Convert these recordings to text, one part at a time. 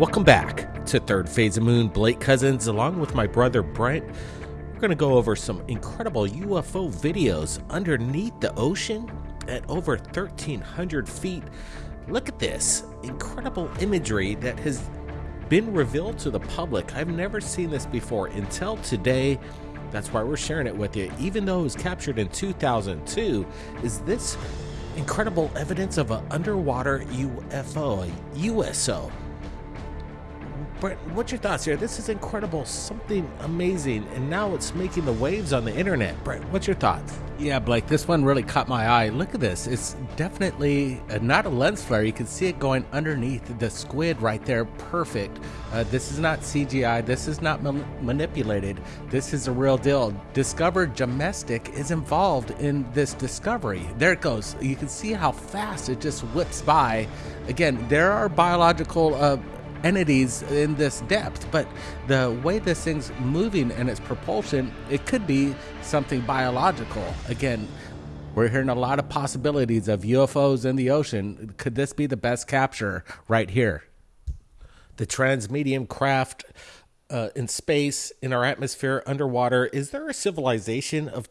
Welcome back to Third Phase of Moon. Blake Cousins, along with my brother Brent, we're going to go over some incredible UFO videos underneath the ocean at over 1,300 feet. Look at this incredible imagery that has been revealed to the public. I've never seen this before until today. That's why we're sharing it with you. Even though it was captured in 2002, is this incredible evidence of an underwater UFO, a USO? Brent, what's your thoughts here? This is incredible, something amazing, and now it's making the waves on the internet. Brent, what's your thoughts? Yeah, Blake, this one really caught my eye. Look at this. It's definitely uh, not a lens flare. You can see it going underneath the squid right there. Perfect. Uh, this is not CGI. This is not ma- manipulated. This is a real deal. Discover Domestic is involved in this discovery. There it goes. You can see how fast it just whips by. Again, there are biological. Uh, entities in this depth, but the way this thing's moving and its propulsion, it could be something biological. Again, we're hearing a lot of possibilities of UFOs in the ocean. Could this be the best capture right here? The transmedium craft uh, in space, in our atmosphere, underwater. Is there a civilization of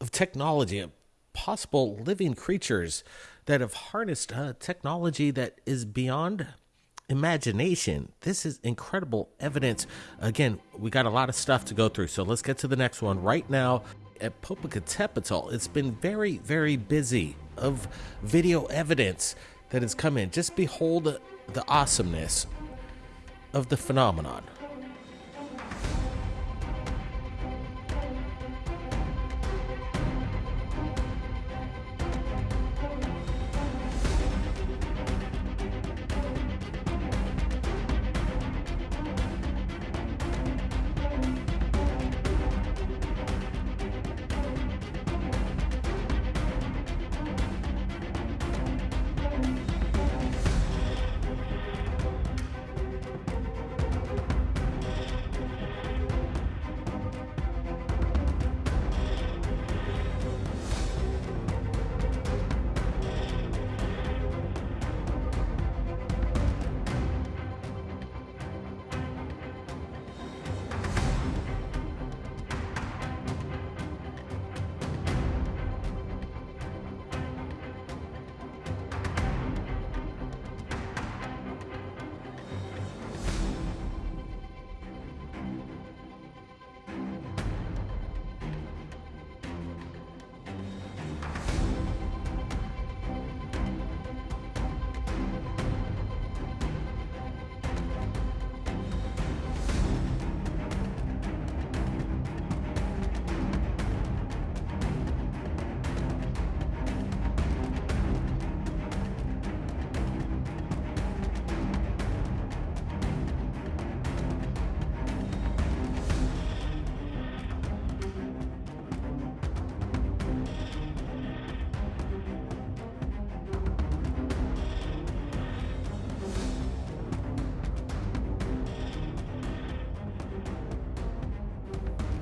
of technology, of possible living creatures that have harnessed uh, technology that is beyond imagination. This is incredible evidence. Again, we got a lot of stuff to go through, so let's get to the next one. Right now at Popocatépetl, it's been very, very busy of video evidence that has come in. Just behold the awesomeness of the phenomenon.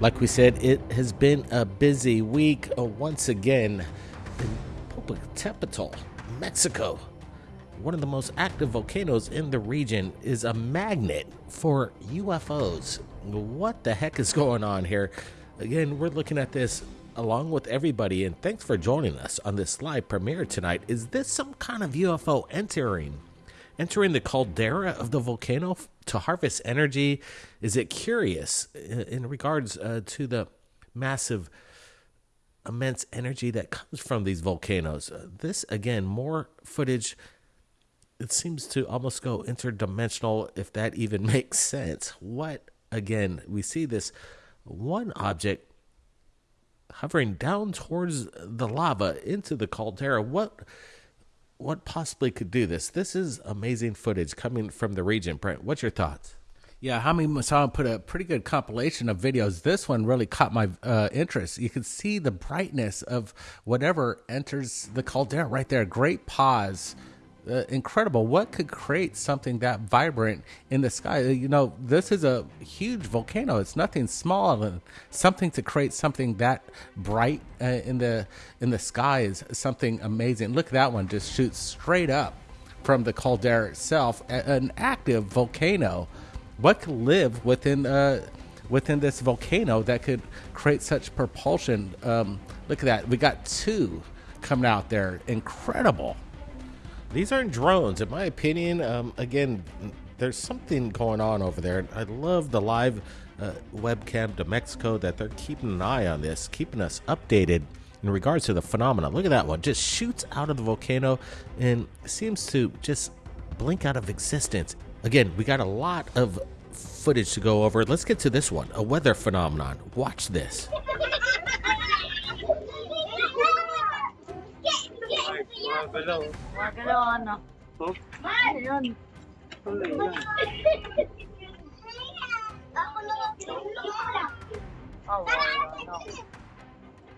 Like we said, it has been a busy week uh, once again in Popocatépetl, Mexico. One of the most active volcanoes in the region is a magnet for UFOs. What the heck is going on here? Again, we're looking at this along with everybody, and thanks for joining us on this live premiere tonight. Is this some kind of UFO entering entering the caldera of the volcano to harvest energy? Is it curious in regards uh, to the massive, immense energy that comes from these volcanoes? Uh, this, again, more footage. It seems to almost go interdimensional, if that even makes sense. What, again, we see this one object hovering down towards the lava into the caldera. What what possibly could do this? This is amazing footage coming from the region. Brent, what's your thoughts? Yeah, Jaime Maussan put a pretty good compilation of videos. This one really caught my uh, interest. You can see the brightness of whatever enters the caldera right there. Great pause uh, incredible. What could create something that vibrant in the sky? Uh, you know, this is a huge volcano. It's nothing small, and something to create something that bright uh, in the in the sky is something amazing. Look at that one, just shoots straight up from the caldera itself, an active volcano. What could live within uh, within this volcano that could create such propulsion? Um, look at that. We got two coming out there. Incredible. These aren't drones, in my opinion. Um, again, there's something going on over there. I love the live uh, webcam to Mexico that they're keeping an eye on this, keeping us updated in regards to the phenomenon. Look at that one. Just shoots out of the volcano and seems to just blink out of existence. Again, we got a lot of footage to go over. Let's get to this one a weather phenomenon. Watch this. Mga galaw. Mga galaw, ano? Oh? Ayun. Tuloy yan. Ako na lang. Oh, wow. Ano?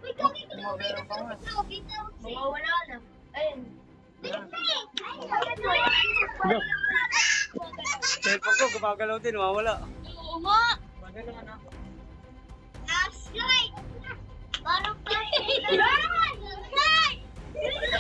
Wait, kami ko lang. Wait, kami ko lang. Mawawala na. Ayun. Cellphone ko, gumagalaw din, mawawala. Oo nga. Maganda nga na. Flashlight! Parang flashlight.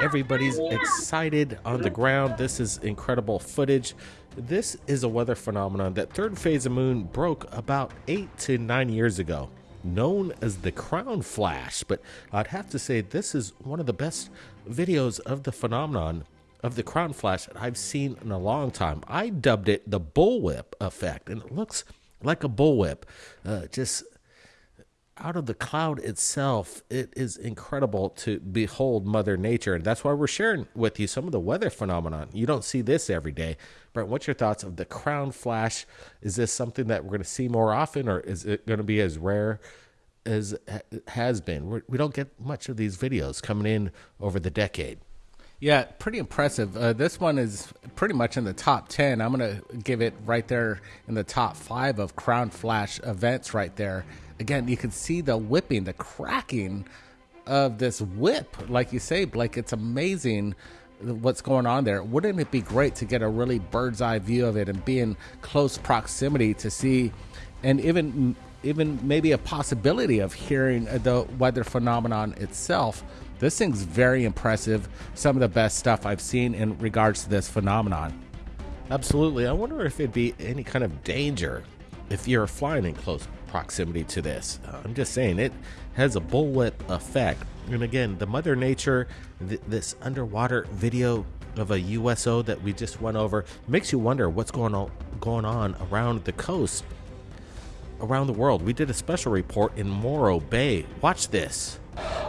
Everybody's excited on the ground. This is incredible footage. This is a weather phenomenon that third phase of moon broke about eight to nine years ago, known as the crown flash. But I'd have to say this is one of the best videos of the phenomenon of the crown flash that I've seen in a long time. I dubbed it the bullwhip effect, and it looks like a bullwhip. Uh, just out of the cloud itself, it is incredible to behold Mother Nature. And that's why we're sharing with you some of the weather phenomenon. You don't see this every day. Brent, what's your thoughts of the crown flash? Is this something that we're going to see more often, or is it going to be as rare as has been? We're, we don't get much of these videos coming in over the decade. Yeah, pretty impressive. Uh, this one is pretty much in the top 10. I'm going to give it right there in the top five of Crown Flash events right there. Again, you can see the whipping, the cracking of this whip. Like you say, Blake, it's amazing what's going on there. Wouldn't it be great to get a really bird's eye view of it and be in close proximity to see, and even even maybe a possibility of hearing the weather phenomenon itself? This thing's very impressive. Some of the best stuff I've seen in regards to this phenomenon. Absolutely. I wonder if it'd be any kind of danger if you're flying in close proximity to this. Uh, I'm just saying it has a bullwhip effect. And again, the Mother Nature, th- this underwater video of a USO that we just went over makes you wonder what's going on going on around the coast around the world. We did a special report in Morro Bay. Watch this.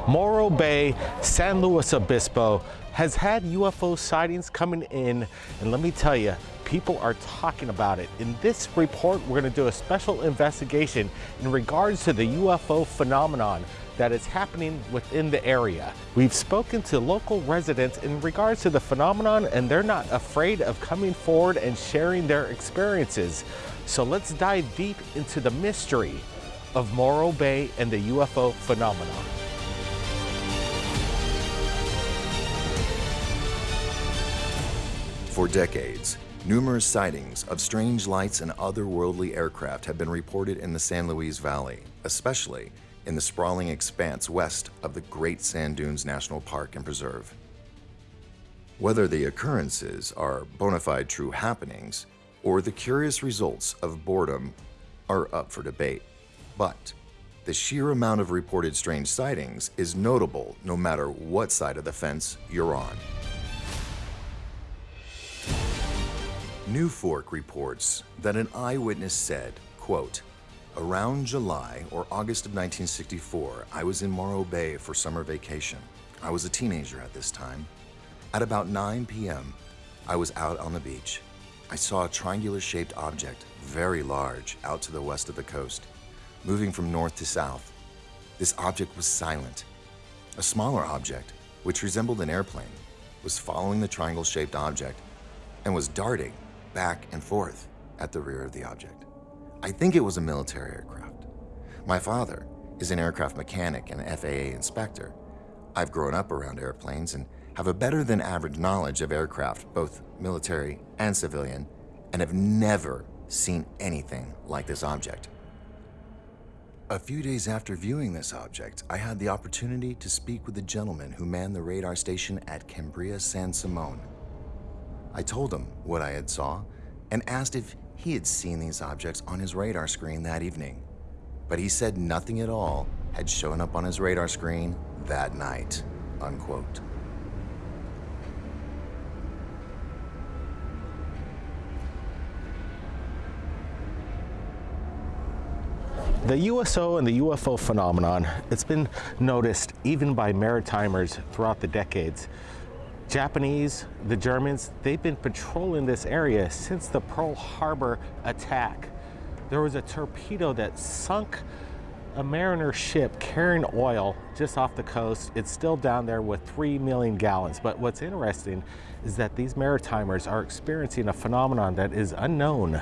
Morro Bay, San Luis Obispo has had UFO sightings coming in, and let me tell you, people are talking about it. In this report, we're going to do a special investigation in regards to the UFO phenomenon that is happening within the area. We've spoken to local residents in regards to the phenomenon, and they're not afraid of coming forward and sharing their experiences. So let's dive deep into the mystery of Morro Bay and the UFO phenomenon. For decades, numerous sightings of strange lights and otherworldly aircraft have been reported in the San Luis Valley, especially in the sprawling expanse west of the Great Sand Dunes National Park and Preserve. Whether the occurrences are bona fide true happenings or the curious results of boredom are up for debate. But the sheer amount of reported strange sightings is notable no matter what side of the fence you're on. NUFORC reports that an eyewitness said, quote, Around July or August of 1964, I was in Morro Bay for summer vacation. I was a teenager at this time. At about 9 p.m., I was out on the beach. I saw a triangular shaped object, very large, out to the west of the coast. moving from north to south. This object was silent. A smaller object, which resembled an airplane, was following the triangle shaped object and was darting back and forth at the rear of the object. I think it was a military aircraft. My father is an aircraft mechanic and FAA inspector. I've grown up around airplanes and have a better than average knowledge of aircraft, both military and civilian, and have never seen anything like this object. A few days after viewing this object, I had the opportunity to speak with the gentleman who manned the radar station at Cambria San Simeon. I told him what I had saw and asked if he had seen these objects on his radar screen that evening. But he said nothing at all had shown up on his radar screen that night. Unquote. The USO and the UFO phenomenon, it's been noticed even by maritimers throughout the decades. Japanese, the Germans, they've been patrolling this area since the Pearl Harbor attack. There was a torpedo that sunk a mariner ship carrying oil just off the coast. It's still down there with 3 million gallons. But what's interesting is that these maritimers are experiencing a phenomenon that is unknown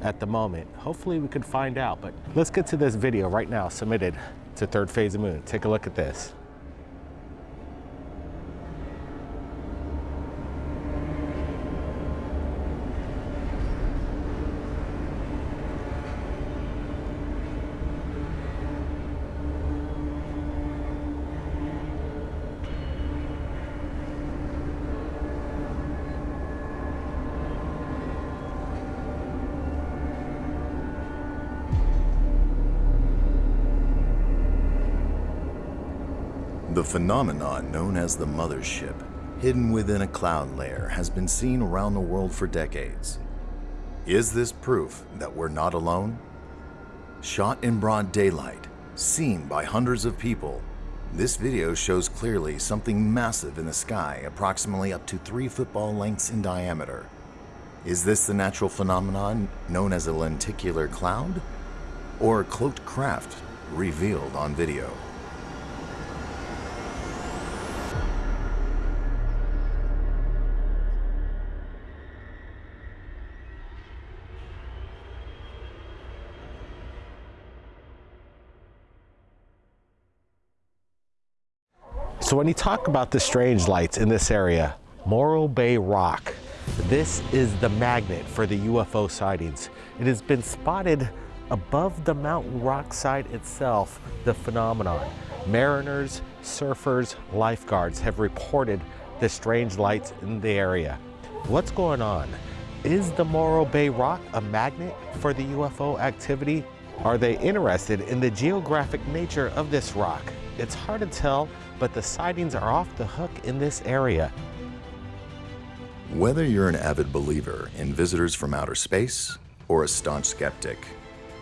at the moment. Hopefully we can find out, but let's get to this video right now submitted to Third Phase of Moon. Take a look at this. The phenomenon known as the mothership, hidden within a cloud layer, has been seen around the world for decades. Is this proof that we're not alone? Shot in broad daylight, seen by hundreds of people, this video shows clearly something massive in the sky, approximately up to three football lengths in diameter. Is this the natural phenomenon known as a lenticular cloud? Or a cloaked craft revealed on video? When you talk about the strange lights in this area, Morro Bay Rock, this is the magnet for the UFO sightings. It has been spotted above the mountain rock side itself, the phenomenon. Mariners, surfers, lifeguards have reported the strange lights in the area. What's going on? Is the Morro Bay Rock a magnet for the UFO activity? Are they interested in the geographic nature of this rock? It's hard to tell, but the sightings are off the hook in this area. Whether you're an avid believer in visitors from outer space or a staunch skeptic,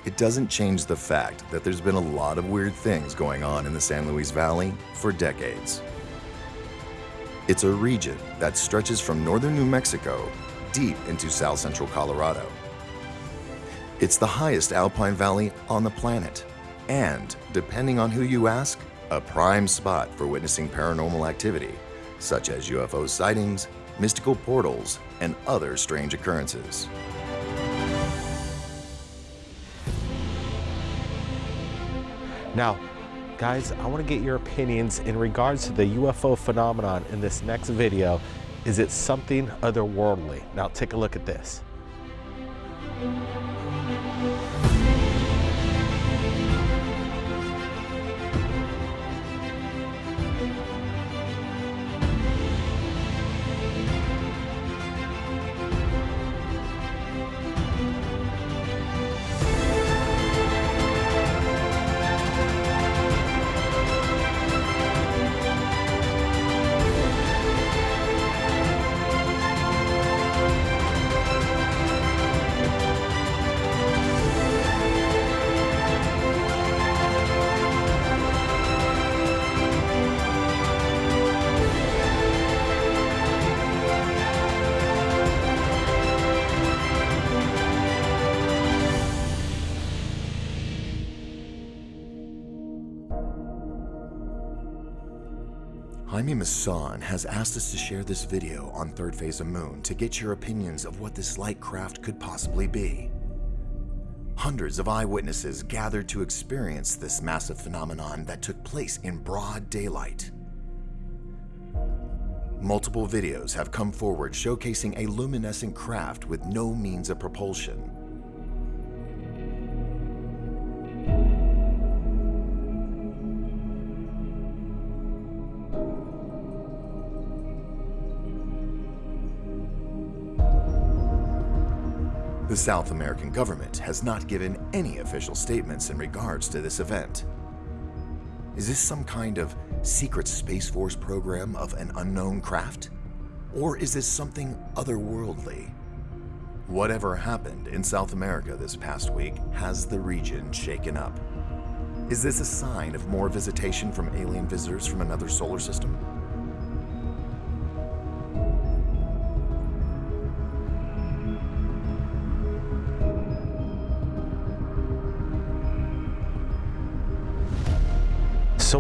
it doesn't change the fact that there's been a lot of weird things going on in the San Luis Valley for decades. It's a region that stretches from northern New Mexico deep into south central Colorado. It's the highest alpine valley on the planet, and depending on who you ask, a prime spot for witnessing paranormal activity, such as UFO sightings, mystical portals, and other strange occurrences. Now, guys, I want to get your opinions in regards to the UFO phenomenon in this next video. Is it something otherworldly? Now, take a look at this. Maussan has asked us to share this video on Third Phase of Moon to get your opinions of what this light craft could possibly be. Hundreds of eyewitnesses gathered to experience this massive phenomenon that took place in broad daylight. Multiple videos have come forward showcasing a luminescent craft with no means of propulsion. The South American government has not given any official statements in regards to this event. Is this some kind of secret Space Force program of an unknown craft? Or is this something otherworldly? Whatever happened in South America this past week has the region shaken up. Is this a sign of more visitation from alien visitors from another solar system?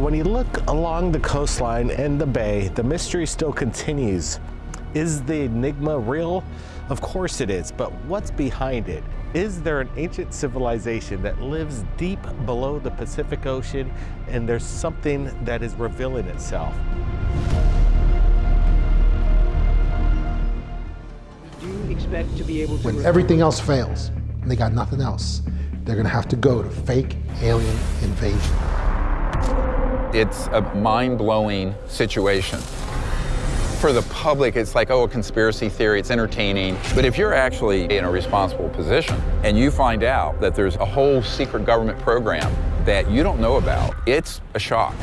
When you look along the coastline and the bay, the mystery still continues. Is the enigma real? Of course it is, but what's behind it? Is there an ancient civilization that lives deep below the Pacific Ocean and there's something that is revealing itself? Do you expect to be able to? When everything else fails and they got nothing else, they're going to have to go to fake alien invasion. It's a mind blowing situation. For the public, it's like, oh, a conspiracy theory, it's entertaining. But if you're actually in a responsible position and you find out that there's a whole secret government program that you don't know about, it's a shock.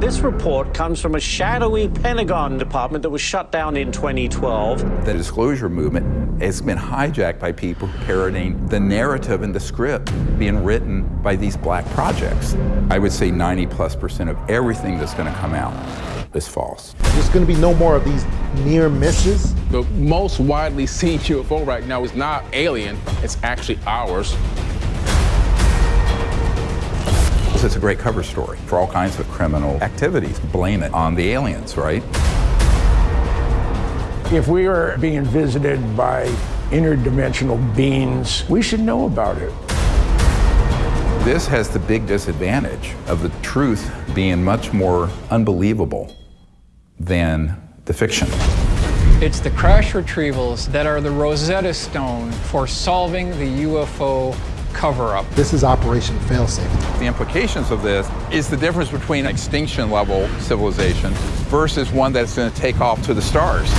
This report comes from a shadowy Pentagon department that was shut down in 2012. The disclosure movement has been hijacked by people parroting the narrative and the script being written by these black projects. I would say 90 plus percent of everything that's going to come out is false. There's going to be no more of these near misses. The most widely seen UFO right now is not alien, it's actually ours. It's a great cover story for all kinds of criminal activities. Blame it on the aliens, right? If we are being visited by interdimensional beings, we should know about it. This has the big disadvantage of the truth being much more unbelievable than the fiction. It's the crash retrievals that are the Rosetta Stone for solving the UFO cover up. This is Operation Failsafe. The implications of this is the difference between extinction level civilization versus one that's going to take off to the stars.